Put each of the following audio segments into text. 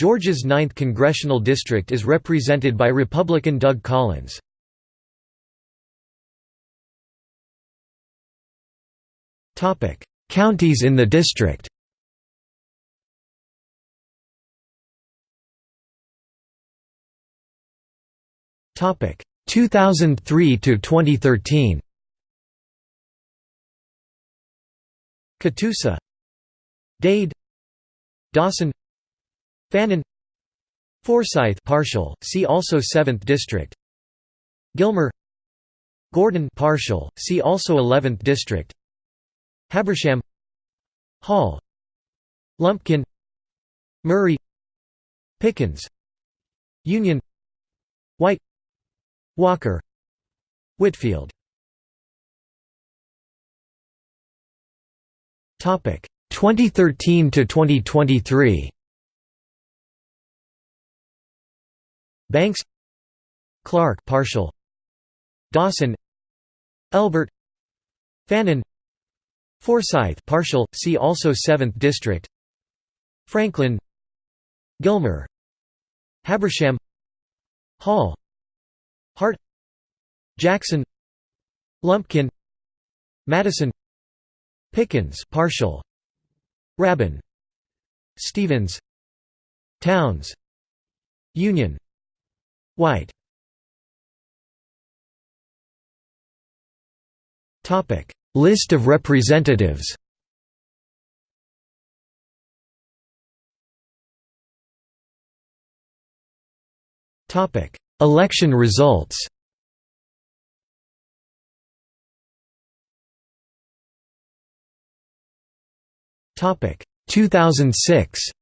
Georgia's 9th congressional district is represented by Republican Doug Collins. Counties in the district Topic 2003 to 2013. Catoosa, Dade, Dawson, Fannin, Forsyth partial. See also 7th district. Gilmer, Gordon partial. See also 11th district. Habersham, Hall, Lumpkin, Murray, Pickens, Union, White, Walker. Whitfield. Topic. 2013 to 2023 Banks Clarke partial Dawson Elbert. Fannin. Forsyth partial see also 7th district. Franklin Gilmer. Habersham. Hall. Hart. Jackson. Lumpkin. Madison. Pickens partial Rabun Stephens. Towns. Union White. Topic. List of representatives. Topic. Election results. Topic. 2006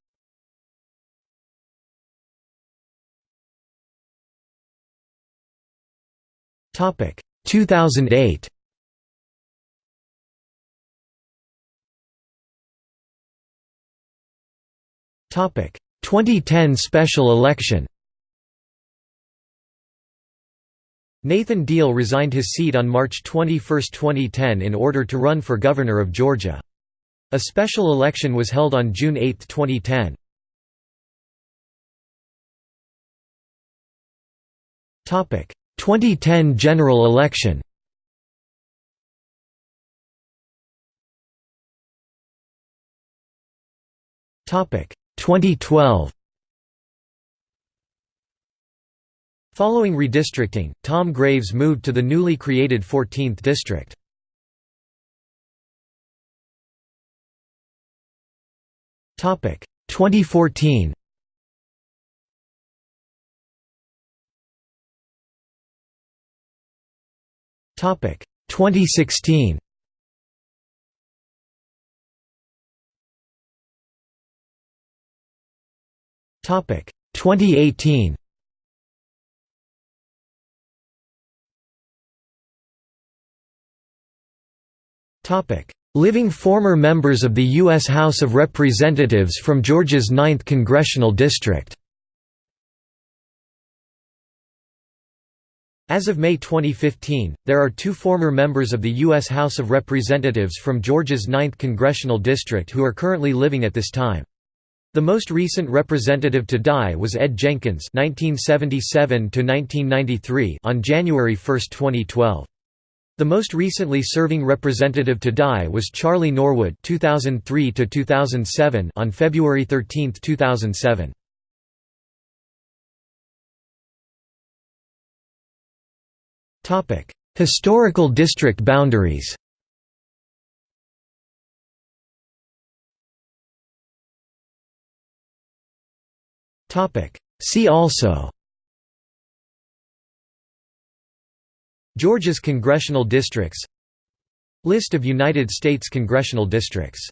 Topic. 2008 Topic. 2010 special election. Nathan Deal resigned his seat on March 21, 2010 in order to run for governor of Georgia. A special election was held on June 8, 2010. Topic: 2010 general election. Topic: 2012. Following redistricting, Tom Graves moved to the newly created 14th district. Topic 2014. Topic 2016. Topic 2018. Topic Living former members of the U.S. House of Representatives from Georgia's 9th Congressional District As of May 2015, there are two former members of the U.S. House of Representatives from Georgia's 9th Congressional District who are currently living at this time. The most recent representative to die was Ed Jenkins (1977–1993) on January 1, 2012. The most recently serving representative to die was Charlie Norwood (2003–2007) on February 13, 2007. Historical district boundaries. See also Georgia's congressional districts List of United States congressional districts